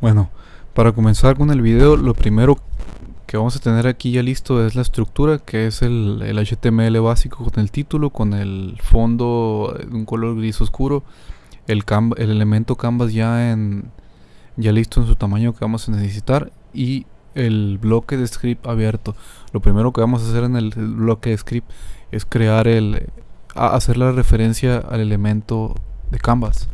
Bueno, para comenzar con el video, lo primero que vamos a tener aquí ya listo es la estructura, que es el, HTML básico con el título, con el fondo de un color gris oscuro, el, el elemento canvas ya, en, ya listo en su tamaño que vamos a necesitar y el bloque de script abierto. Lo primero que vamos a hacer en el bloque de script es crear el, hacer la referencia al elemento de canvas.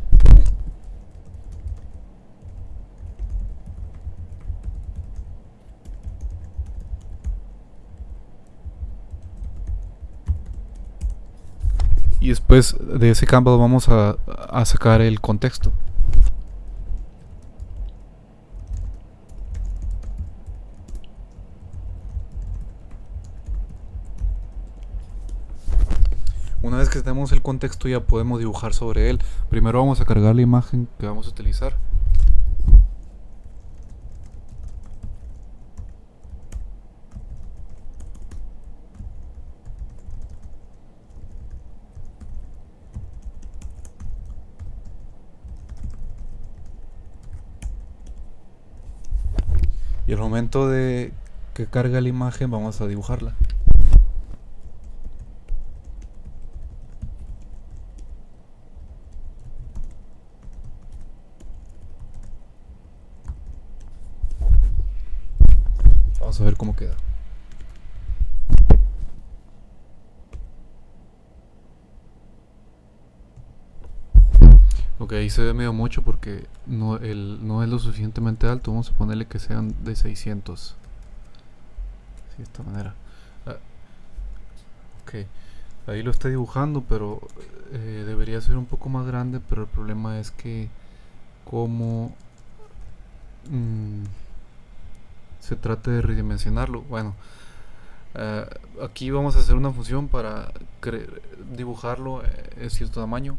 Y después de ese campo vamos a, sacar el contexto. Una vez que tenemos el contexto ya podemos dibujar sobre él. Primero vamos a cargar la imagen que vamos a utilizar. Y al momento de que carga la imagen vamos a dibujarla. Vamos a ver cómo queda Ok, ahí se ve medio mucho porque no, no es lo suficientemente alto. Vamos a ponerle que sean de 600. de esta manera. Ah, ok, ahí lo está dibujando, pero eh, debería ser un poco más grande. Pero el problema es que como mm, se trate de redimensionarlo. Bueno, ah, aquí vamos a hacer una función para dibujarlo eh, en cierto tamaño.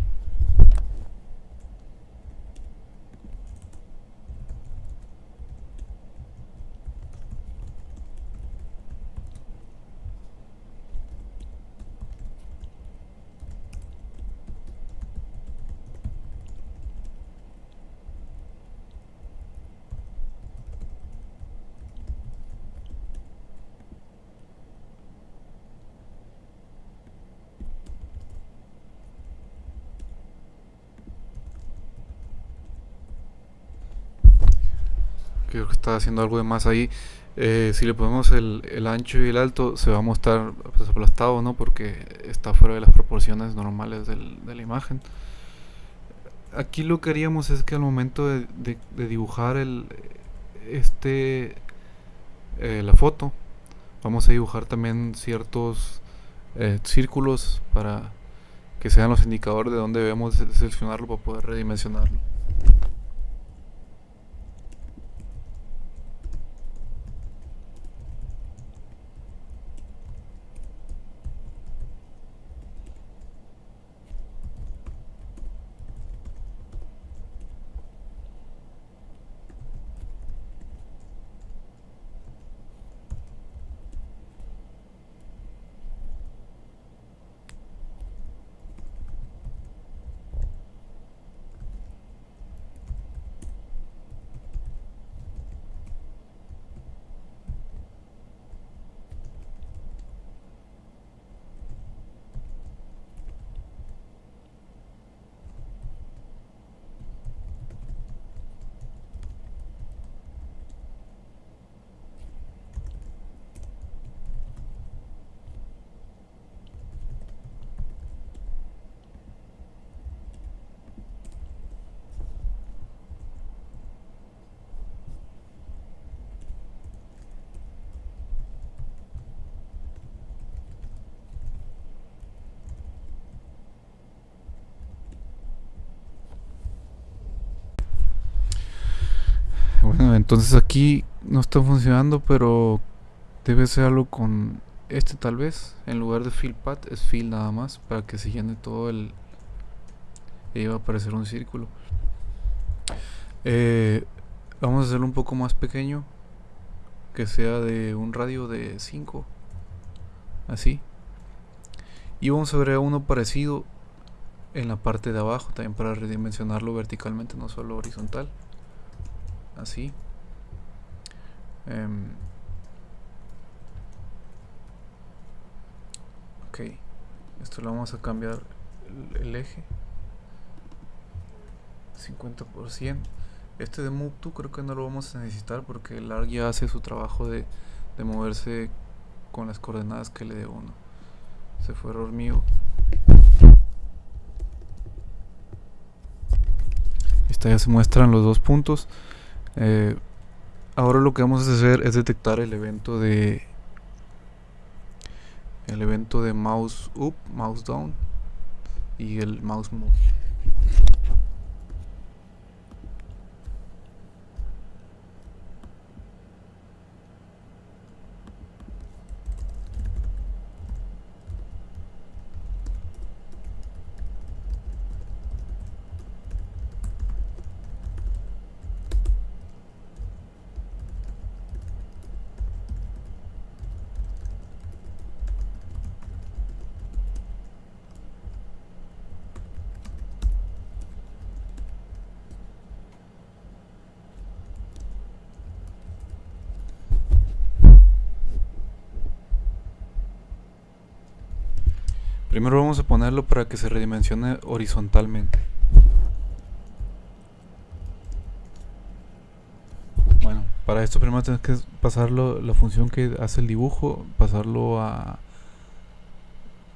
Está haciendo algo de más ahí. Eh, si le ponemos el, ancho y el alto, se va a mostrar pues, aplastado, ¿no? Porque está fuera de las proporciones normales de la imagen. Aquí lo que haríamos es que al momento de, dibujar el, este, eh, la foto, vamos a dibujar también ciertos eh, círculos para que sean los indicadores de dónde debemos seleccionarlo para poder redimensionarlo. Bueno, entonces aquí no está funcionando, pero debe ser algo con este tal vez. En lugar de fill path es fill nada más para que se llene todo el... Y va a aparecer un círculo. Eh, vamos a hacerlo un poco más pequeño. Que sea de un radio de 5. Así. Y vamos a ver uno parecido en la parte de abajo también para redimensionarlo verticalmente, no solo horizontal. así. Em, ok, esto lo vamos a cambiar el, eje 50%. Este de Move to creo que no lo vamos a necesitar porque el ARC ya hace su trabajo de, de moverse con las coordenadas que le dé uno. Se fue error mío. Esta ya se muestran los dos puntos. Eh, ahora lo que vamos a hacer es detectar el evento de el evento de mouse up, mouse down y el mouse move. Vamos a ponerlo para que se redimensione horizontalmente. Bueno, para esto primero tenemos que pasarlo, la función que hace el dibujo, pasarlo a...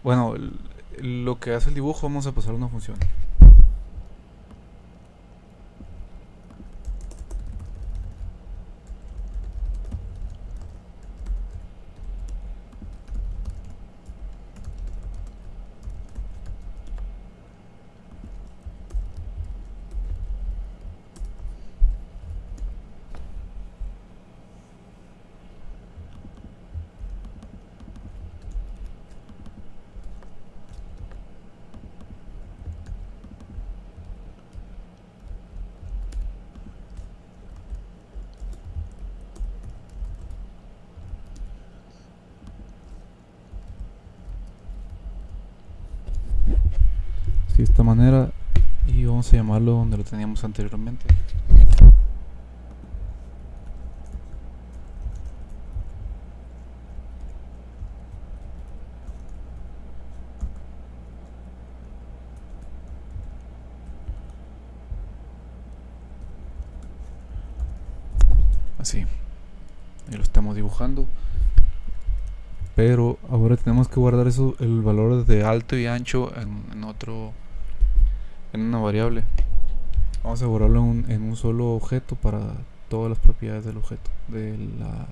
Bueno, lo que hace el dibujo vamos a pasar a una función. Manera y vamos a llamarlo donde lo teníamos anteriormente. Así y lo estamos dibujando. Pero ahora tenemos que guardar eso el valor de alto y ancho en otro en una variable. Vamos a borrarlo en un, solo objeto para todas las propiedades del objeto, de la,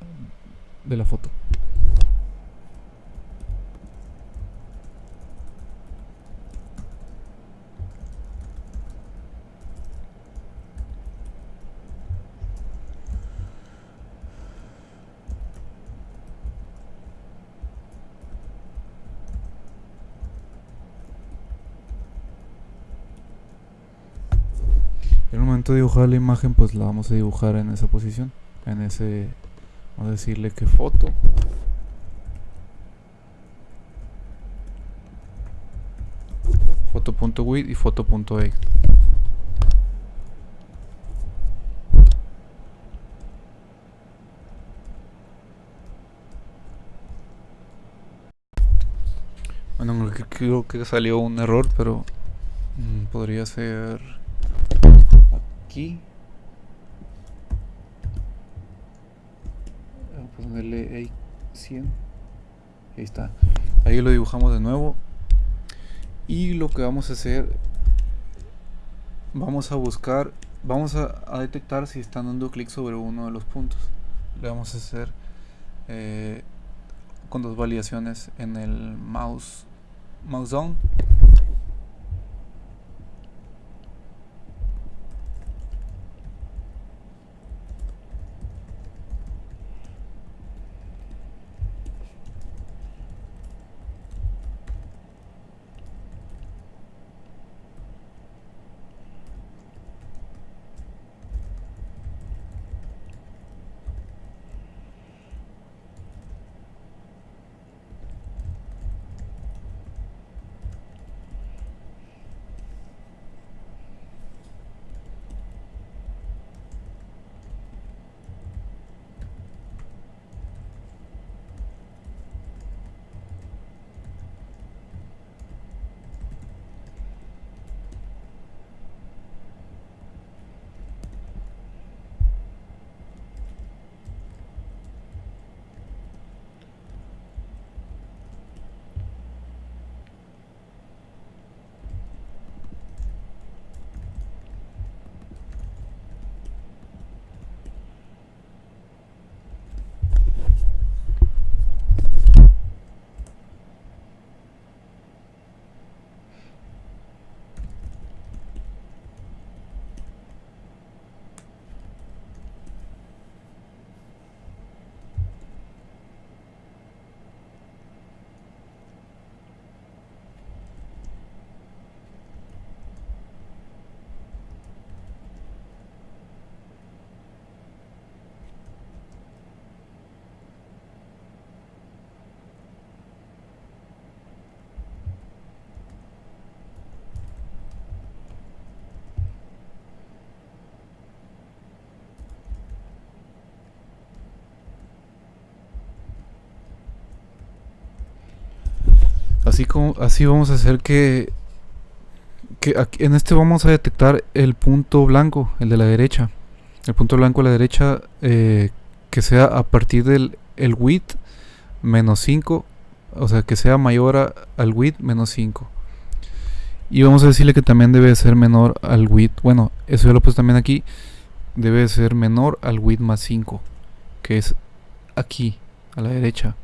de la foto. La imagen, pues la vamos a dibujar en esa posición. En ese, vamos a decirle que foto. Foto.width y foto.e. Bueno, creo que salió un error, pero mm, podría ser aquí. Ponerle 100 ahí está. Ahí lo dibujamos de nuevo. Y lo que vamos a hacer vamos a buscar vamos a, detectar si están dando clic sobre uno de los puntos. Le vamos a hacer eh, con dos validaciones en el mouse mouse down así vamos a hacer que que en este vamos a detectar el punto blanco, el de la derecha. El punto blanco a la derecha eh, que sea a partir del el width menos 5, o sea, que sea mayor al width menos 5. Y vamos a decirle que también debe ser menor al width. Bueno, eso ya lo puse también aquí. Debe ser menor al width más 5, que es aquí, a la derecha.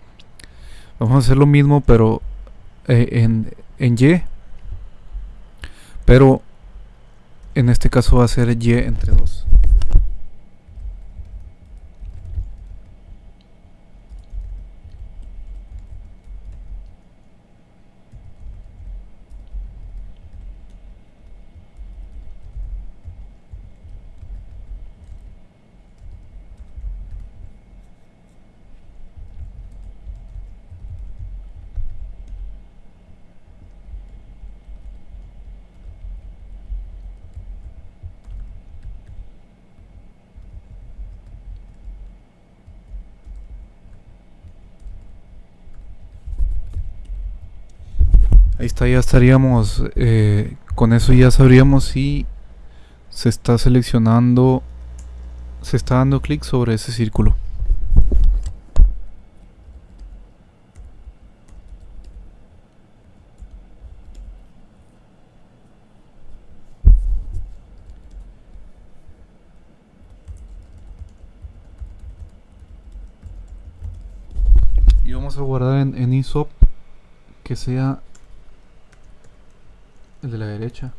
Vamos a hacer lo mismo, pero eh, en, en Y. Pero en este caso va a ser Y entre 2. Ya estaríamos, eh, con eso ya sabríamos si se está seleccionando, se está dando clic sobre ese círculo. Y vamos a guardar en, en ISOP que sea el de la derecha.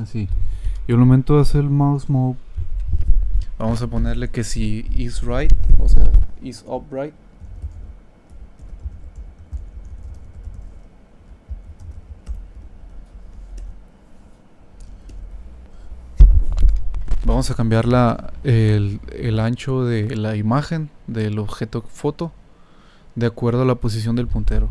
Así. Y al momento de hacer el mouse move, vamos a ponerle que si is right, o sea, is upright. Vamos a cambiar la, el, el ancho de la imagen del objeto foto de acuerdo a la posición del puntero.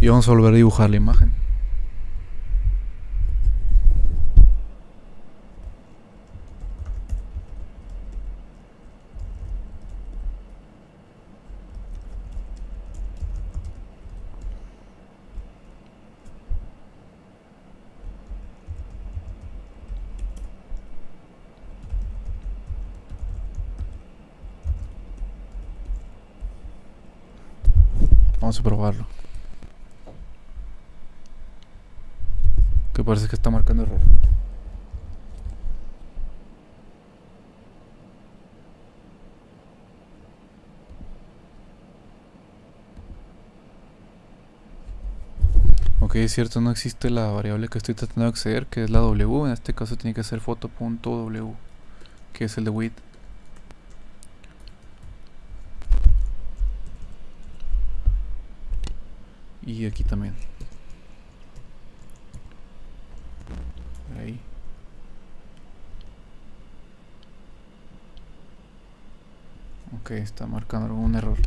Y vamos a volver a dibujar la imagen. Probarlo. Que parece que está marcando error. Ok, es cierto, no existe la variable que estoy tratando de acceder, que es la W. En este caso tiene que ser foto.w, que es el de width. Y aquí también. Ahí. Ok, está marcando algún error.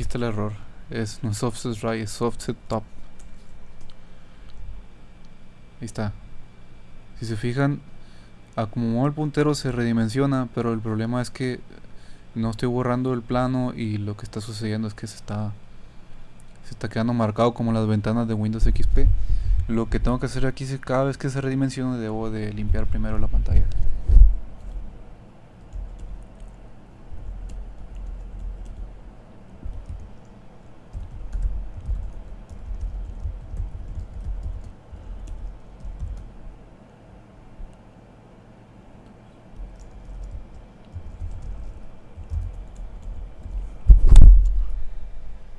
aquí está el error. Es no es offset right, es offset top. Ahí está. Si se fijan, a como el puntero se redimensiona, pero el problema es que no estoy borrando el plano y lo que está sucediendo es que se está se está quedando marcado como las ventanas de Windows XP. Lo que tengo que hacer aquí es que cada vez que se redimensione debo de limpiar primero la pantalla.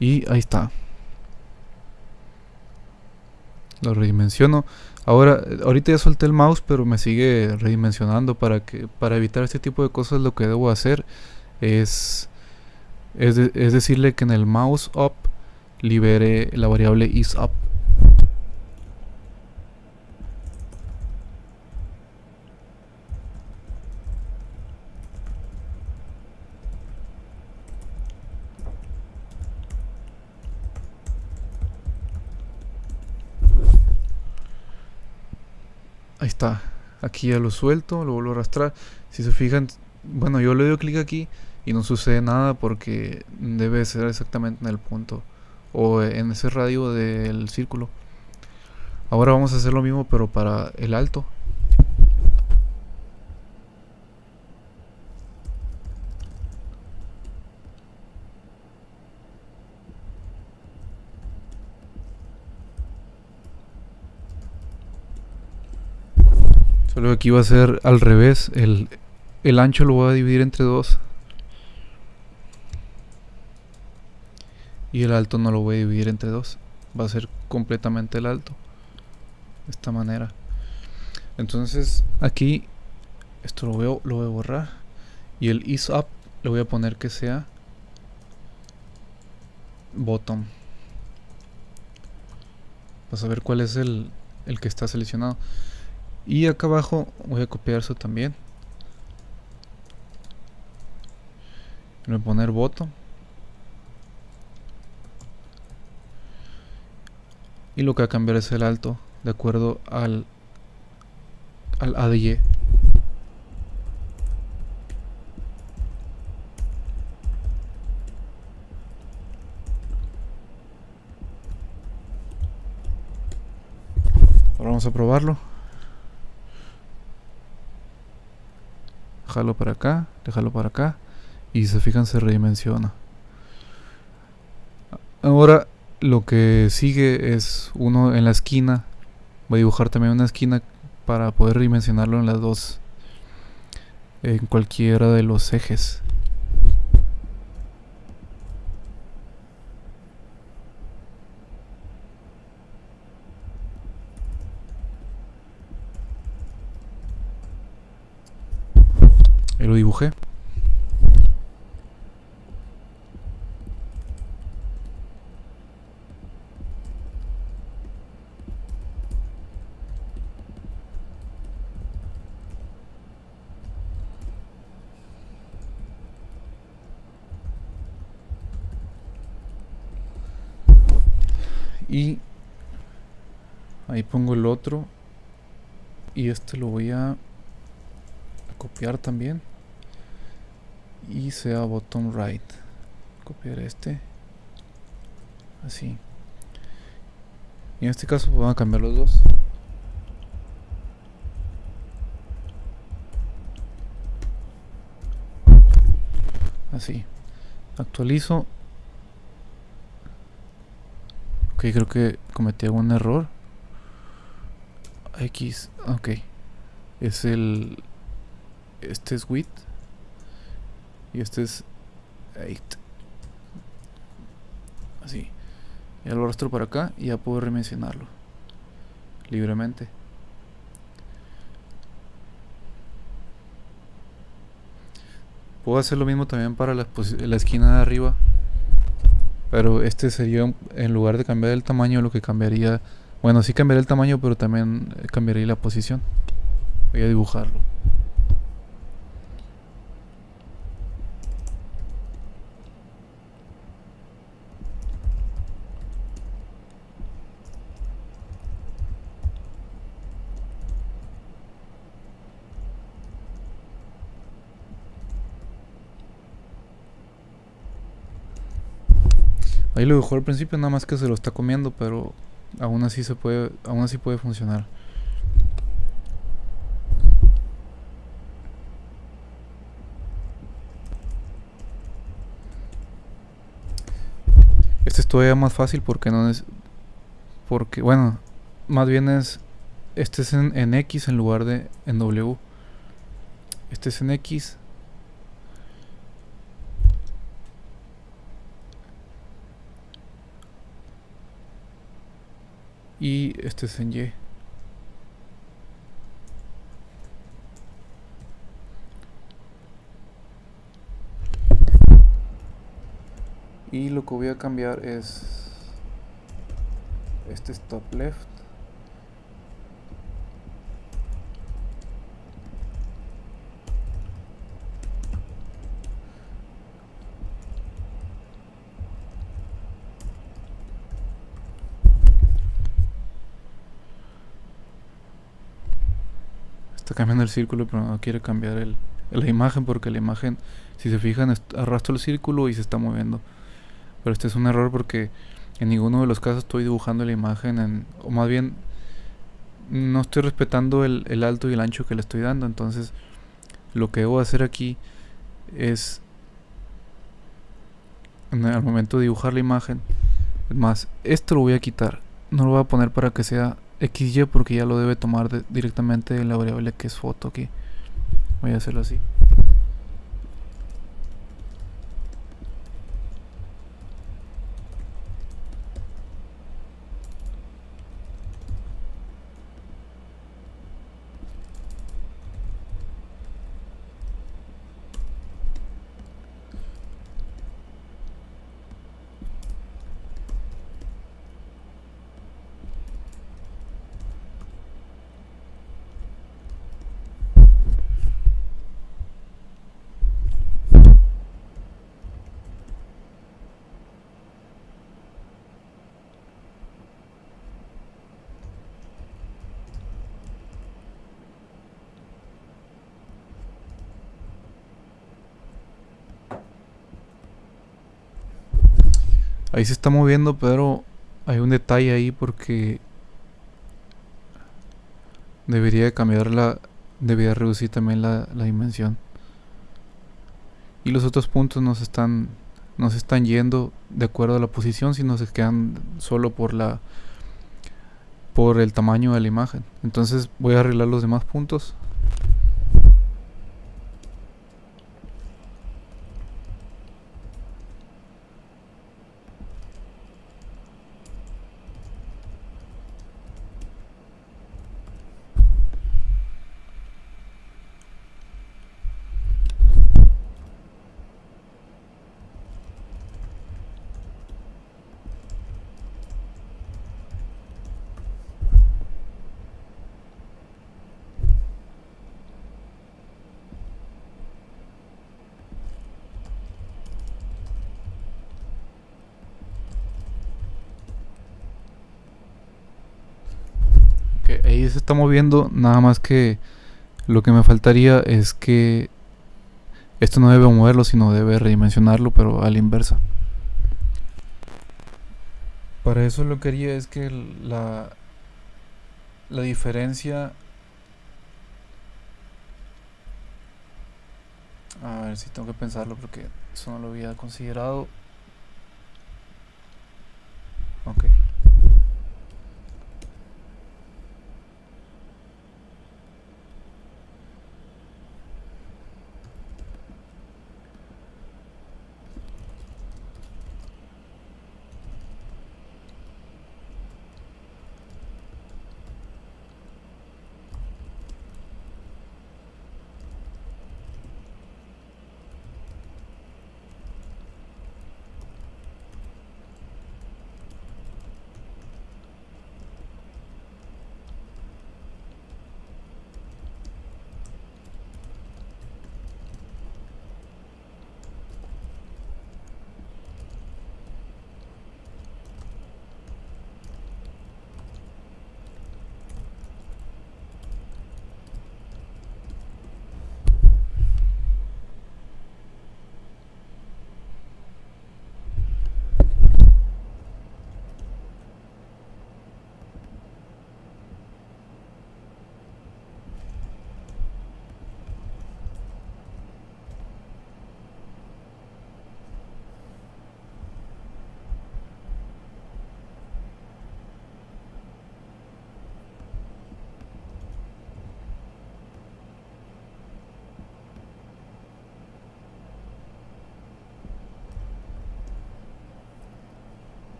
Y ahí está. Lo redimensiono. Ahora, ahorita ya solté el mouse, pero me sigue redimensionando para que para evitar este tipo de cosas lo que debo hacer es es, es decirle que en el mouse up libere la variable isUp. Ahí está. Aquí ya lo suelto, lo vuelvo a arrastrar. Si se fijan, bueno, yo le doy clic aquí y no sucede nada porque debe ser exactamente en el punto o en ese radio del círculo. Ahora vamos a hacer lo mismo pero para el alto. Solo aquí va a ser al revés. El, el ancho lo voy a dividir entre dos. Y el alto no lo voy a dividir entre dos. Va a ser completamente el alto. De esta manera. Entonces aquí esto lo a, lo voy a borrar. Y el is up le voy a poner que sea bottom. Para saber cuál es el, el que está seleccionado. Y acá abajo voy a copiar eso también. Voy a poner bottom. y lo que va a cambiar es el alto de acuerdo al al ADY ahora vamos a probarlo déjalo para acá déjalo para acá y se fijan se redimensiona ahora lo que sigue es uno en la esquina. Voy a dibujar también una esquina para poder dimensionarlo en las dos. En cualquiera de los ejes. Lo dibujé. y ahí pongo el otro y este lo voy a copiar también sea bottom right copiar este así y en este caso vamos a cambiar los dos así actualizo Ok, creo que cometí algún error. X, ok. Es el... Este es width. Y este es 8. Así. Ya lo arrastro para acá y ya puedo remencionarlo. Libremente. Puedo hacer lo mismo también para la, la esquina de arriba. Pero este sería, en lugar de cambiar el tamaño, lo que cambiaría... Bueno, sí cambiaría el tamaño, pero también cambiaría la posición. Voy a dibujarlo. Ahí lo dejó al principio, nada más que se lo está comiendo, pero aún así se puede, aún así puede funcionar. Este es todavía más fácil porque no es. Porque, bueno, más bien es. Este es en, en X en lugar de en W. Este es en X. Y este es en Y. y lo que voy a cambiar es este stop left está cambiando el círculo pero no quiere cambiar la imagen porque la imagen si se fijan arrastra el círculo y se está moviendo pero este es un error porque en ninguno de los casos estoy dibujando la imagen en, o más bien no estoy respetando el, alto y el ancho que le estoy dando. Entonces lo que debo hacer aquí es el momento de dibujar la imagen. Es más, esto lo voy a quitar. No lo voy a poner para que sea XY porque ya lo debe tomar directamente de la variable que es foto aquí. Voy a hacerlo así. Ahí se está moviendo, pero hay un detalle ahí porque debería cambiar la debería reducir también la, dimensión. Y los otros puntos nos están nos están yendo de acuerdo a la posición, sino se quedan solo por la por el tamaño de la imagen. Entonces voy a arreglar los demás puntos. Se está moviendo, nada más que lo que me faltaría es que esto no debe moverlo, sino debe redimensionarlo, pero a la inversa. Para eso lo que haría es que la, la diferencia... A ver si tengo que pensarlo porque eso no lo había considerado. Ok.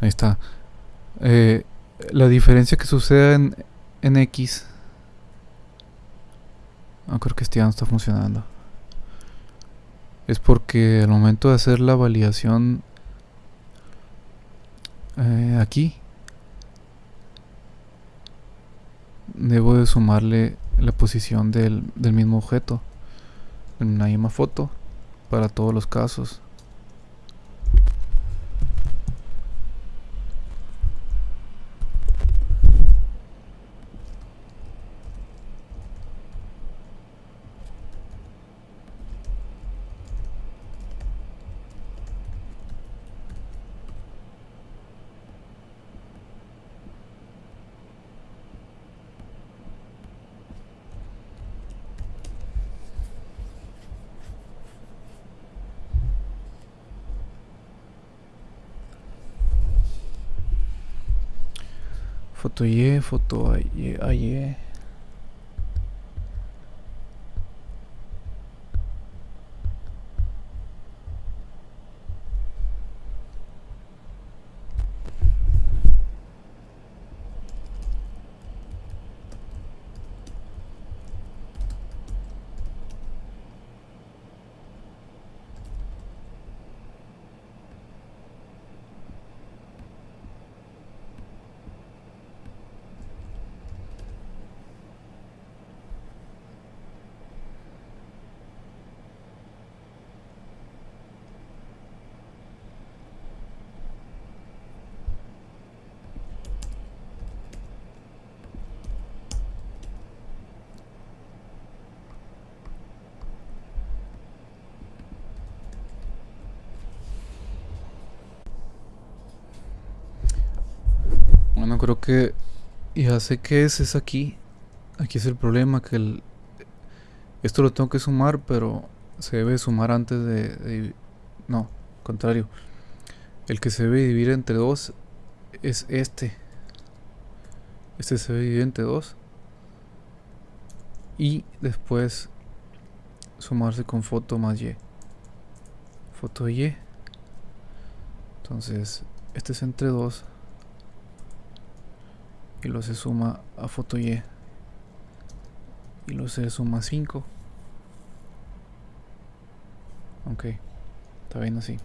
Ahí está. Eh, la diferencia que sucede en, en X. No creo que este ya no está funcionando. Es porque al momento de hacer la validación eh, aquí debo de sumarle la posición del, del mismo objeto en una misma foto para todos los casos. Foto Y, foto Y, AY. Creo que ya sé qué es, es aquí. Aquí es el problema, que el, esto lo tengo que sumar, pero se debe sumar antes de, de no, contrario. El que se debe dividir entre dos es este. Este se debe dividir entre dos. Y después sumarse con foto más y. Foto y. Entonces, este es entre dos y lo se suma a foto Y. Lo se suma a 5 ok está bien así.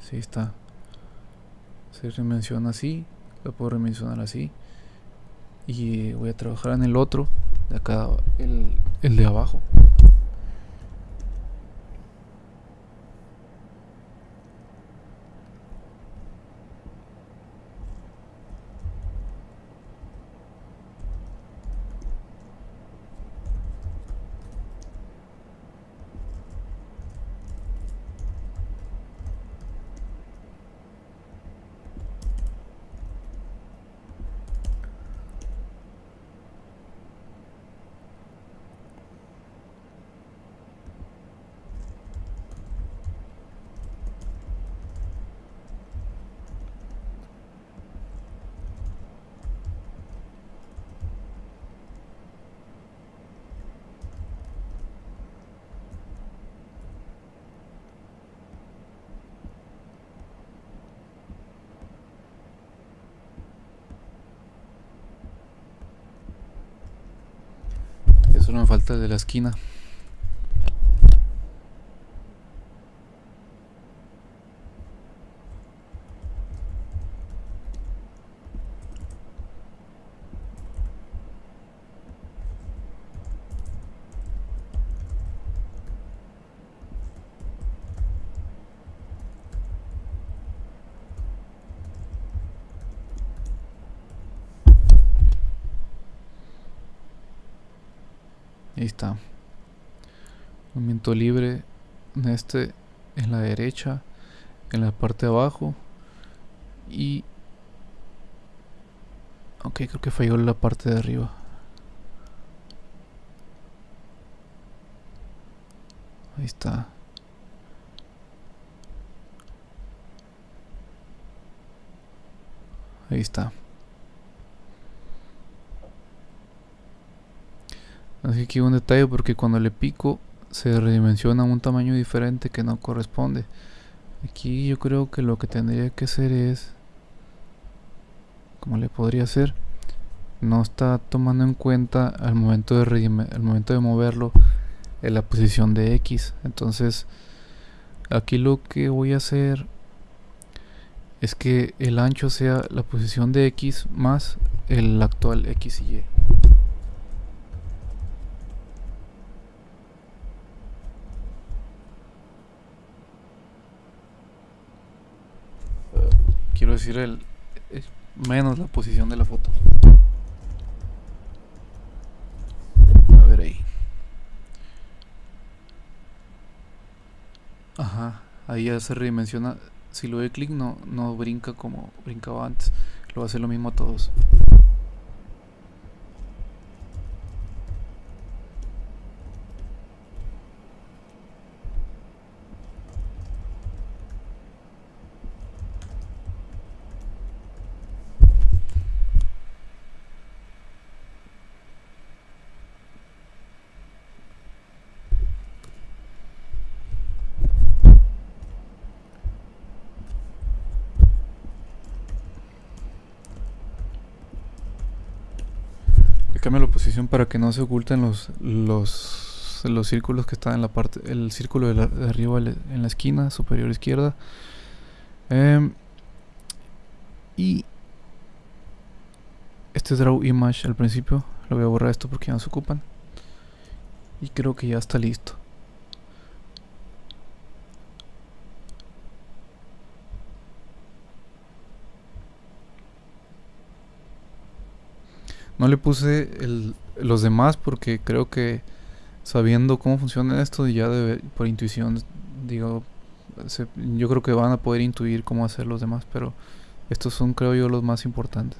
Sí está. Se remenciona así lo puedo remencionar así. Y voy a trabajar en el otro de acá el, el de abajo Me falta de la esquina. Ahí está. Movimiento libre en este en la derecha, en la parte de abajo y Ok, creo que falló la parte de arriba. Ahí está. Ahí está. Así que un detalle porque cuando le pico se redimensiona un tamaño diferente que no corresponde. Aquí yo creo que lo que tendría que hacer es, como le podría hacer, no está tomando en cuenta al momento de al momento de moverlo en la posición de X. Entonces, aquí lo que voy a hacer es que el ancho sea la posición de X más el actual X y Y. decir el menos la posición de la foto. A ver ahí. Ajá ahí ya se redimensiona. Si lo doy clic no, no brinca como brincaba antes. Lo hacer lo mismo a todos cambio la posición para que no se oculten los los los círculos que están en la parte el círculo de, arriba en la esquina superior izquierda. Em, y este draw image al principio lo voy a borrar esto porque ya no se ocupan. Y creo que ya está listo No le puse los demás porque creo que sabiendo cómo funciona esto ya por intuición digo yo creo que van a poder intuir cómo hacer los demás pero estos son creo yo los más importantes